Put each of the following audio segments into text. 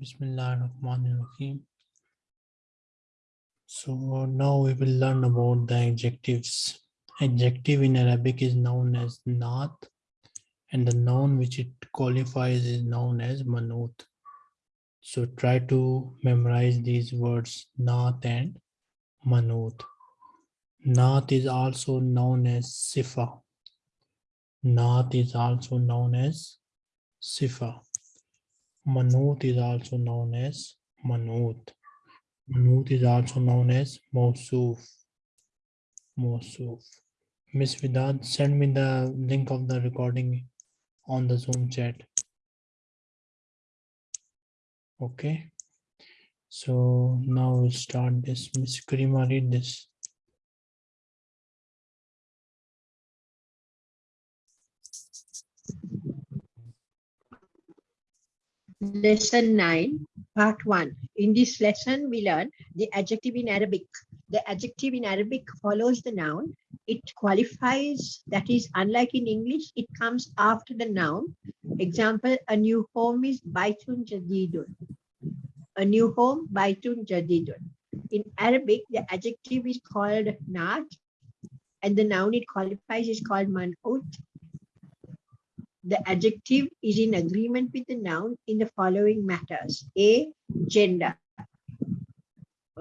Bismillahirrahmanirrahim. So now we will learn about the adjectives. Adjective in Arabic is known as naat and the noun which it qualifies is known as manut. So try to memorize these words naat and manut. Naat is also known as sifa. Naat is also known as sifa. Manut is also known as manut. Manut is also known as Mawsuf. Mawsuf. Miss Vidad, send me the link of the recording on the Zoom chat. Okay. So now we'll start this. Miss Karima, read this. Lesson 9, Part 1. In this lesson, we learn the adjective in Arabic. The adjective in Arabic follows the noun. It qualifies, that is, unlike in English, it comes after the noun. Example, a new home is Baitun Jadidun. A new home, Baitun Jadidun. In Arabic, the adjective is called Naat, and the noun it qualifies is called Man'ut, the adjective is in agreement with the noun in the following matters. A, gender.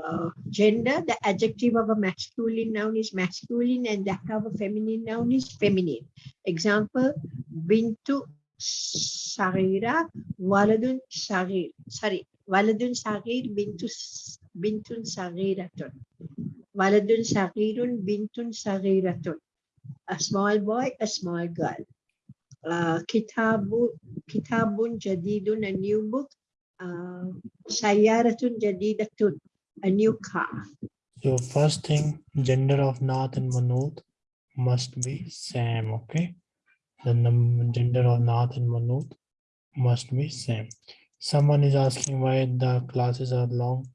Uh, gender, the adjective of a masculine noun is masculine and that of a feminine noun is feminine. Example, bintu sarira, waladun sarir. Sorry, waladun sarir, bintu, bintun sariratun. Waladun sarirun, bintun sariratun. A small boy, a small girl uh, Kitabu, Kitabun Jadidun, a new book, uh, Sayaratun Jadidatun, a new car. So first thing, gender of Naat and Manut must be same, okay? The gender of Naat and Manut must be same. Someone is asking why the classes are long.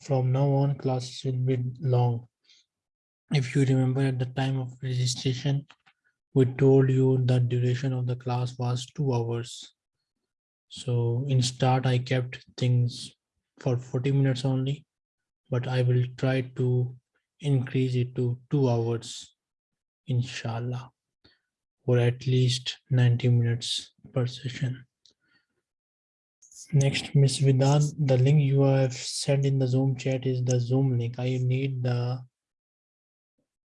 From now on, classes will be long. If you remember at the time of registration, we told you the duration of the class was two hours. So in start, I kept things for 40 minutes only, but I will try to increase it to two hours, inshallah, or at least 90 minutes per session. Next, Miss Vidad, the link you have sent in the Zoom chat is the Zoom link. I need the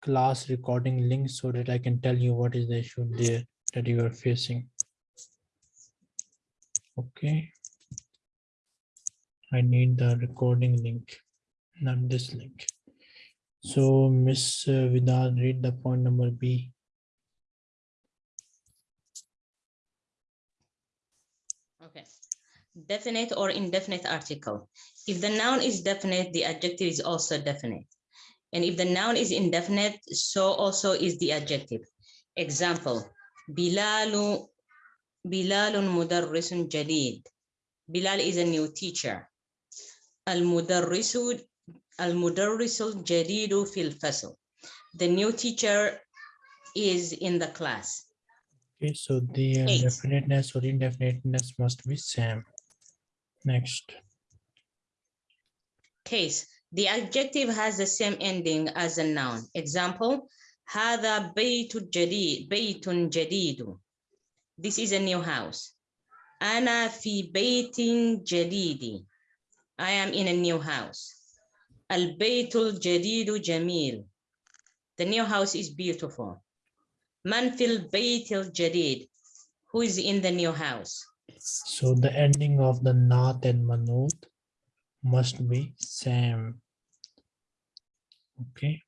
class recording link so that I can tell you what is the issue there that you are facing. Okay. I need the recording link, not this link. So Miss uh, Vidad, read the point number B. Okay. Definite or indefinite article. If the noun is definite, the adjective is also definite. And if the noun is indefinite, so also is the adjective. Example, Bilalu, Bilalun mudarrisun jadid. Bilal is a new teacher. Al-mudarrisu al-mudarrisul jadidu fil fasl. The new teacher is in the class. Okay, so the Eight. definiteness or indefiniteness must be same. Next. Case, the adjective has the same ending as a noun. Example, هذا بيت جديد بيت جديد. This is a new house. أنا في بيت جديد. I am in a new house. البيت الجديد جميل. The new house is beautiful. من في البيت الجديد. Who is in the new house? So the ending of the Naat and Manut must be same. Okay.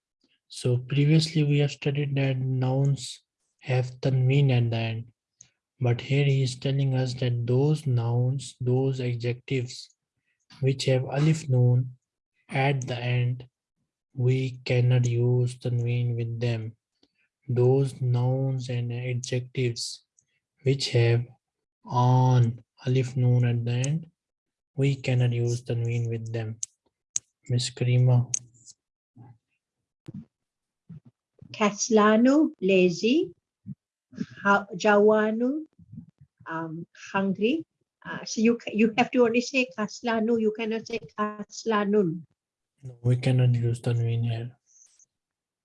So previously we have studied that nouns have tanween at the end. But here he is telling us that those nouns, those adjectives which have alif noon at the end, we cannot use tanween with them. Those nouns and adjectives which have on alif noon at the end, we cannot use tanween with them. Miss Karima. Kaslanu, lazy. Jawanu, um, hungry. Uh, so you you have to only say kaslanu. You cannot say kaslanun. No, we cannot use Tanwin here.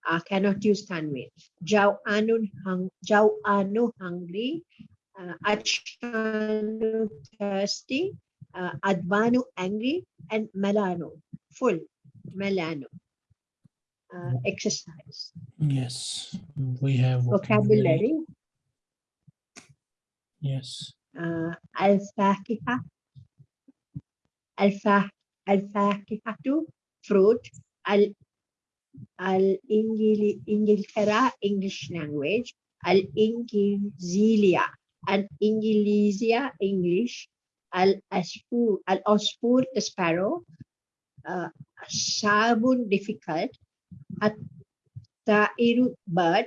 uh, cannot use Tanwin. Jau anu hung, jau anu hungry, uh, achanu thirsty, uh, advanu angry, and melano full. Melano uh, exercise Yes, we have vocabulary. Yes, Uh, al fakiha, al fa al fakihatu fruit. Al al ingili ingiltera English language. Al ingilisia and ingilisia English. Al asfur al osfur the sparrow. Uh, sabun difficult. At ta'iru bird.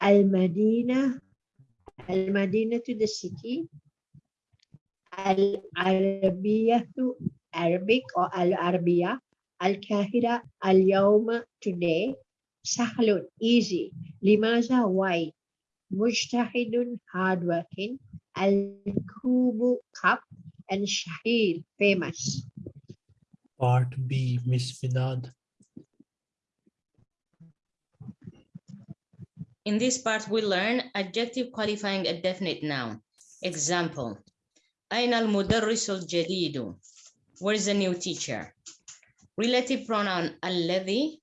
Al madina al madina to the city. Al Arabiya to Arabic or Al Arabiya. Al Kahira Al Yawma today. Sahlun easy. Limaza why? Mujtahidun hardworking. Al Kubu cup and Shahir famous. part B, Miss Vidad. In this part, we learn adjective qualifying a definite noun. Example, أين المدرس الجديد? Where is the new teacher? Relative pronoun الذي,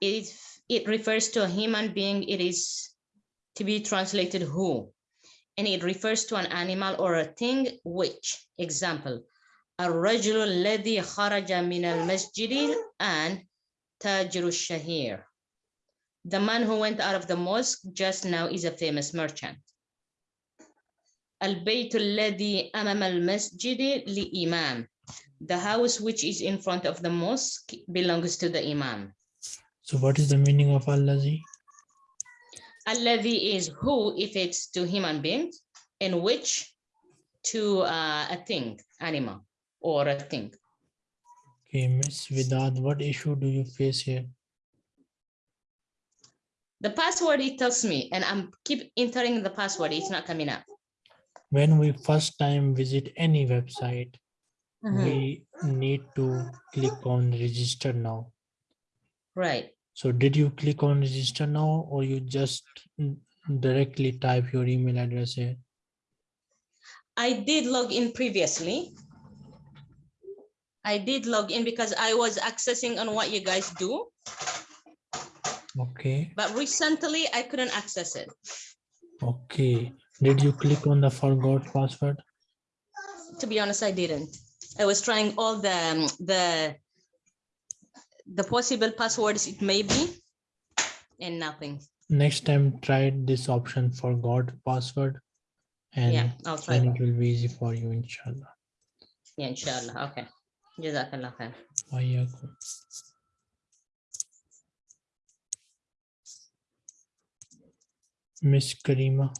it, it refers to a human being. It is to be translated who. And it refers to an animal or a thing which. Example, الرجل الذي خرج من المسجد and تاجر الشهير. The man who went out of the mosque just now is a famous merchant. البيت الذي أمام المسجد لإمام. The house which is in front of the mosque belongs to the imam. So what is the meaning of Allazi? الذي is who if it's to human beings and which to uh, a thing, animal or a thing. Okay, Miss Vidad, what issue do you face here? The password it tells me and I'm keep entering the password, it's not coming up. When we first time visit any website, Mhm. we need to click on register now. Right. So did you click on register now or you just mm, directly type your email address here? I did log in previously. I did log in because I was accessing on what you guys do, Okay, but recently I couldn't access it. okay. Did you click on the forgot password? To be honest, I didn't. I was trying all the, um, the, the possible passwords it may be, and nothing. Next time, try this option forgot password. and Yeah, And I'll try. then that. it will be easy for you, inshallah. Yeah, inshallah. Okay. Jazakallah khair. Miss Karima,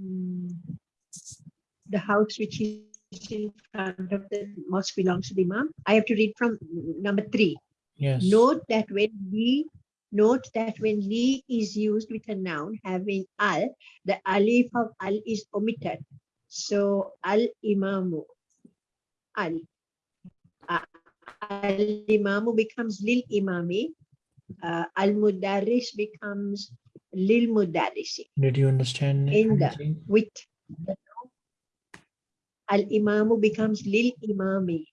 Mm. The house which is in front of the mosque belongs to the imam. I have to read from number three. yes. Note that when we note that when li is used with a noun having al, the alif of al is omitted. So al imamu, al. Al imamu becomes lil imami. Uh, al mudarris becomes lil mudarrisi Did you understand? In the- with al imamu becomes lil imami.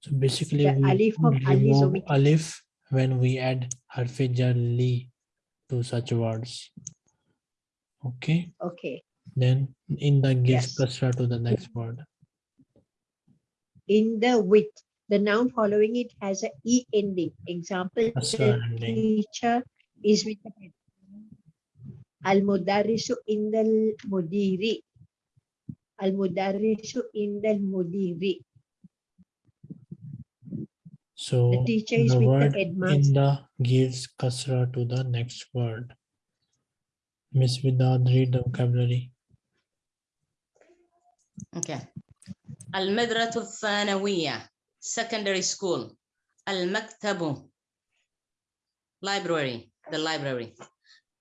So basically, the we alif of remove alif when we add harfe jar li to such words. Okay, Okay. then in the gives Yes. kasra to the next word. in the with The noun following it has a e ending. Example, Kasra the ending. teacher is with the head. Al mudarrisu indal mudiri. Al mudarrisu indal mudiri. So The teacher is the with word the headmaster. in the gives kasra to the next word. Miss Vidad, read the vocabulary. Okay. المدرسة الثانوية secondary school المكتب library the library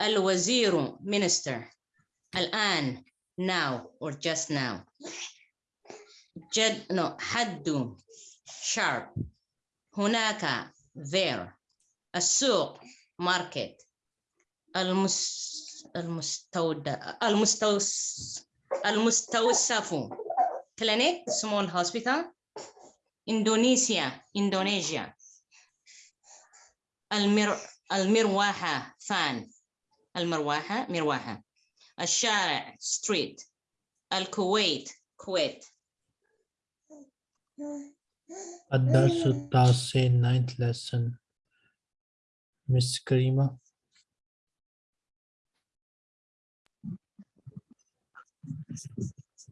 الوزير minister الآن now or just now جد no حد sharp هناك there السوق market المس المستودع المستوس المستوصف clinic small hospital إندونيسيا إندونيسيا المر المروحة فان المروحة مروحة الشارع street الكويت كويت الدرس التاسع ninth lesson Miss Karima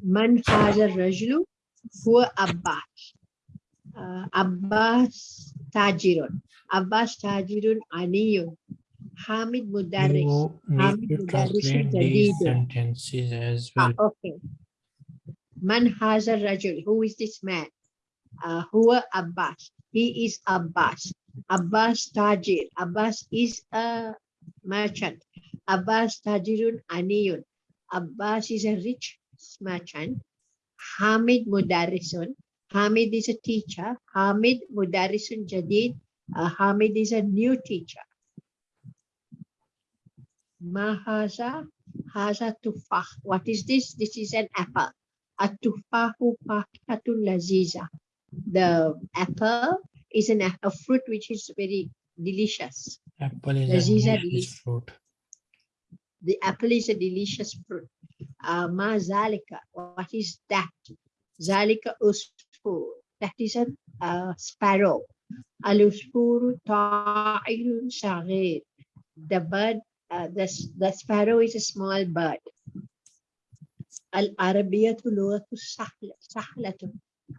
من هذا الرجل هو عباس uh, Abbas Tajirun. Abbas Tajirun Aniyun. Hamid Mudaris. You Hamid Mudaris is translate sentences as ah, well. Ah, okay. Man Hazar Rajul. Who is this man? Uh, Hua Abbas. He is Abbas. Abbas Tajir. Abbas is a merchant. Abbas Tajirun Aniyun. Abbas is a rich merchant. Hamid Mudarrisun. Hamid is a teacher. Hamid Mudarrisun Jadid. Uh, Hamid is a new teacher. Mahaza Haza Tufah. What is this? This is an apple. Atufahu Fakatun Laziza. The apple is an, a fruit which is very delicious. Apple is Laziza a delicious fruit. The apple is a delicious fruit. Uh, ma zalika. What is that? Zalika عصفور that is a uh, sparrow العصفور طائر صغير the bird uh, the, s- the sparrow is a small bird العربية لغة سهلة سهلة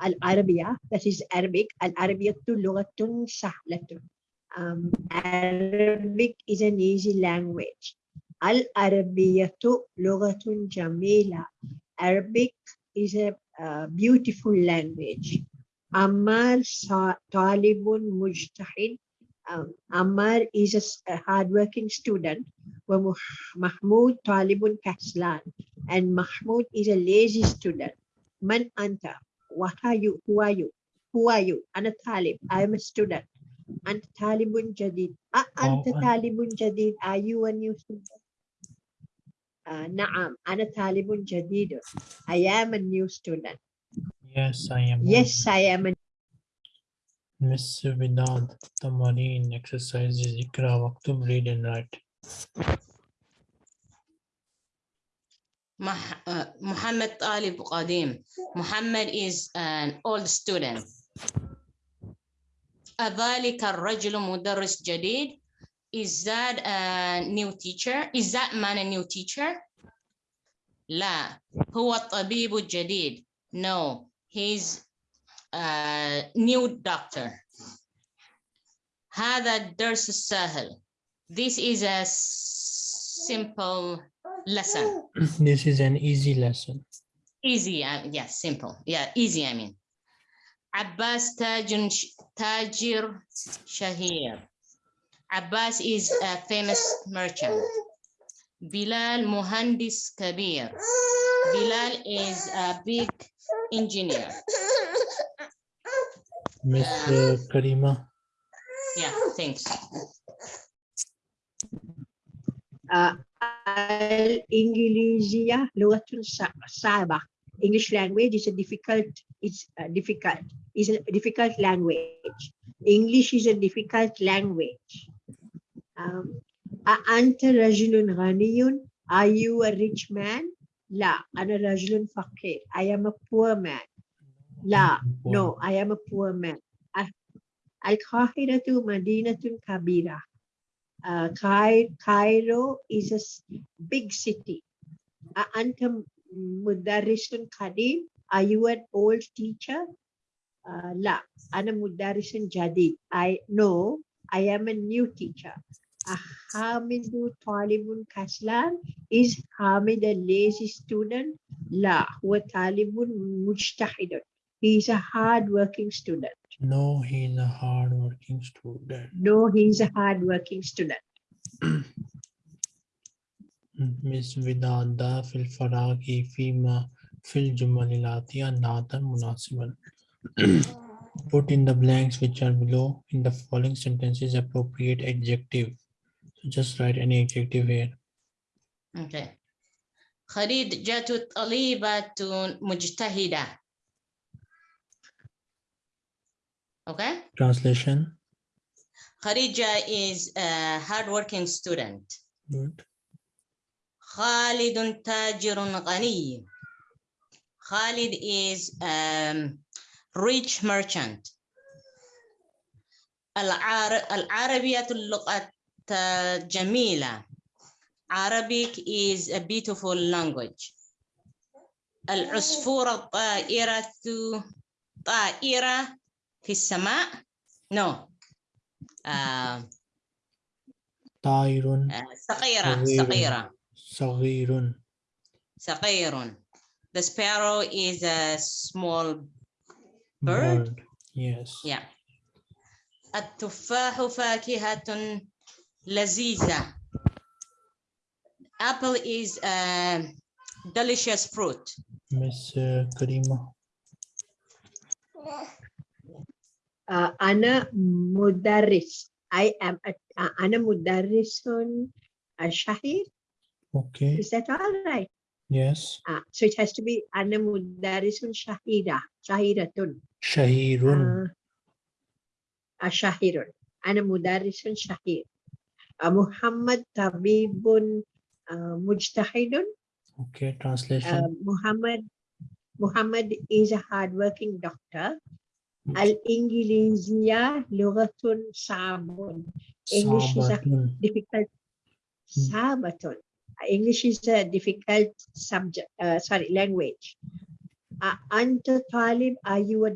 العربية that is Arabic العربية لغة سهلة um, Arabic is an easy language العربية لغة جميلة Arabic is a uh, beautiful language. Ammar sa- talibun mujtahid. Um, Ammar is a a hardworking student. Wa Mahmoud talibun kaslan. And Mahmoud is a lazy student. Man anta what are you who are you who are you Ana talib I am a student. Ant talibun jadid. Anta talibun jadid are you a new student uh, نعم أنا طالب جديد I am a new student yes I am yes I am a Miss Vidad Tamarin exercises Ikra Waktub read and write مح- uh, محمد طالب قديم محمد is an old student أذلك الرجل مدرس جديد is that a new teacher is that man a new teacher لا هو الطبيب الجديد no he's a new doctor هذا الدرس السهل this is a simple lesson this is an easy lesson easy uh, yeah simple yeah easy I mean عباس تاج تاجر شهير Abbas is a famous merchant. Bilal Muhandis Kabir. Bilal is a big engineer. Miss uh, um, Karima. Yeah, thanks. Uh, English language is a difficult, it's a difficult, is a difficult language. English is a difficult language. um, أنت رجل غني Are you a rich man لا أنا رجل فقير I am a poor man لا no I am a poor man ال- القاهرة مدينة كبيرة uh, Cai- Cairo is a s- big city. A- أنت م- مدرس قديم? Are you an old teacher? Uh, لا أنا مدرس جديد. I no I am a new teacher. Hamidu Talibun Kaslan? Is Hamid a lazy student? La. Huwa Talibun Mujtahidun. He is a hardworking student. No, he is a hardworking student. No, he is a hardworking student. Miss Vidada fil faragi fima fil jumalilatiya natan munasiban. Put in the blanks which are below in the following sentences appropriate adjective just write any adjective here. Okay. خديجة طالبة mujtahida. Okay. Translation. Khadija is a hardworking student. Good. Khalid tajirun ghani. Khalid is a rich merchant. العربية اللغة جميلة. Arabic is a beautiful language. العصفورة الطائرة طائرة في السماء. No. آه، طائر آه، صغيرة صغير. صغيرة صغير. صغير. The sparrow is a small Bird? Yes. Yeah. التفاح فاكهة laziza. Apple is a delicious fruit. Miss uh, Karima. Uh, Ana Mudarris. I am a, uh, Ana Mudarrisun Shahir. Okay. Is that all right? Yes. Uh, so it has to be Ana Mudarrisun shahida, Shahiratun. Shahirun. Uh, Shahirun. Ana Mudarrisun Shahir. Uh, Muhammad Tabibun uh, Mujtahidun. Okay, translation. Uh, Muhammad Muhammad is a hardworking doctor. Hmm. Al-Ingilizia lugatun sabun. English is a difficult hmm. Sabaton. English is a difficult subject, uh, sorry, language. Uh, Anta Talib, are you a,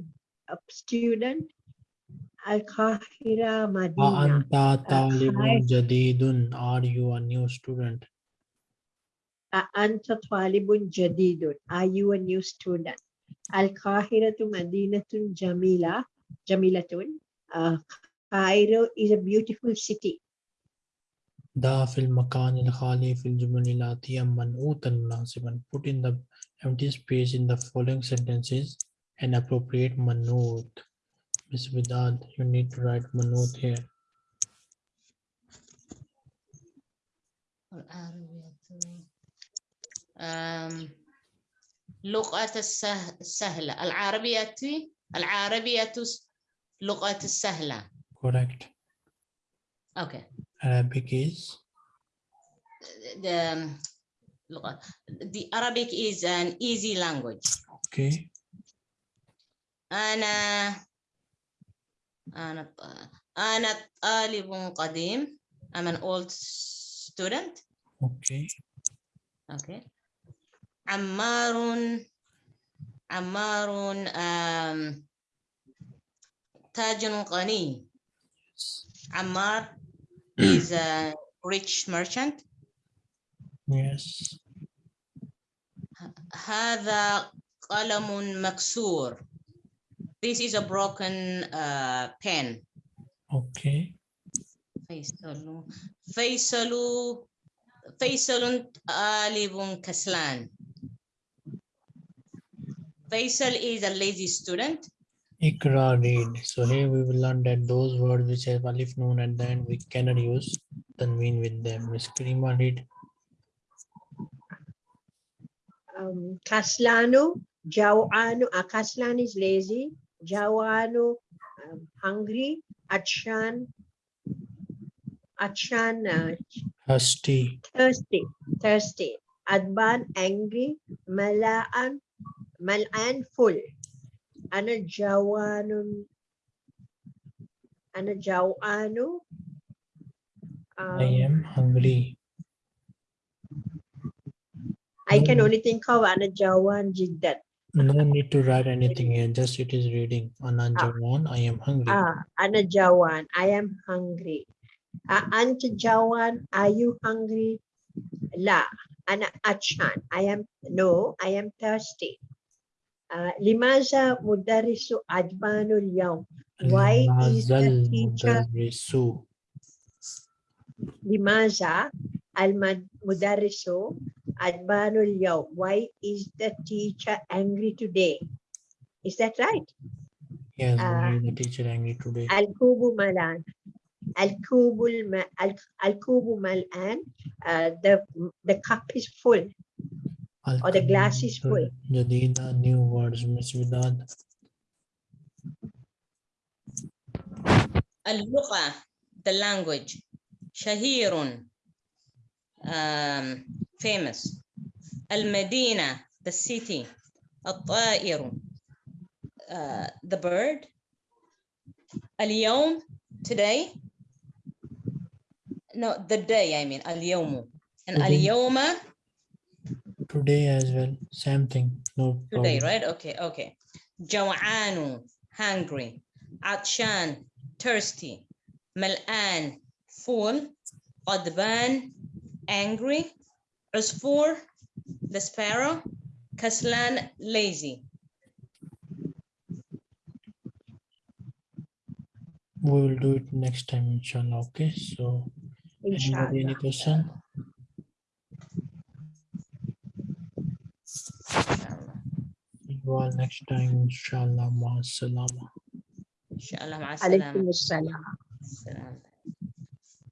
a student? Al-Kahira Madina. Anta talibun jadidun. Are you a new student? Anta talibun jadidun. Are you a new student? Al-Kahira to Madinatun Jamila. Jamilatun. Uh, Cairo is a beautiful city. Da fil makan al khali fil jumalilati manutan munasiban. Put in the empty space in the following sentences an appropriate manut. Miss Vidad, you need to write manut here. Um, لغة السه- السهلة العربية العربية لغة السهلة. Correct. Okay. Arabic is The, لغة- the Arabic is an easy language. okay. أنا أنا أنا طالب قديم. I'm an old student. Okay. Okay. عمار عمار تاجر غني. عمار is a rich merchant. Yes. هذا قلم مكسور. This is a broken uh, pen. Okay. Faisalu, Faisalu, Faisalun Alibun Kaslan. Faisal is a lazy student. Ikra read. So here we will learn that those words which have alif noon at the end, we cannot use tanween with them. Miss Karima read. Um, kaslanu, jawanu. Uh, kaslan is lazy. Jawanu, um, hungry, Akshan, Akshan, uh, Husty. thirsty, thirsty, Adban, angry, Malaan, Malan, full, Ana Jawanun, Ana Jawanu, I am hungry. I can only think of Ana Jawan Jiddan. No need to write anything here. Just it is reading. Ana Jawan, I am hungry. Ah, Ana Jawan, I am hungry. Uh, Jawan, are you hungry? La, Ana Achan, I am, no, I am thirsty. Uh, Limaza Mudarisu Adbanul Yawm. Why is the teacher, mudarrisu. Limaza Al-Mudarrisu Adbanul Yaw. Why is the teacher angry today? Is that right? Yes, uh, the teacher angry today. Al-Kubu Malan. Al-Kubul Al-Kubu Malan. Uh, the, the cup is full. Or the glass is full. Jadida, new words, Miss Vidad. Al-Luqa, the language. Shahirun, um, famous. Al-Medina, the city. Al-Ta'iru, uh, the bird. Al-Yawm, today. No, the day, I mean, Al-Yawmu. And Al-Yawma. Today as well, same thing. No Today, problem. right? Okay, okay. Jaw'anu, hungry. Atshan, thirsty. Mal'an, full. Qadban, angry, As for the sparrow, Kaslan, lazy. We will do it next time, inshallah. Okay, so inshallah. any question? See you all next time, inshallah. Ma salama. Inshallah,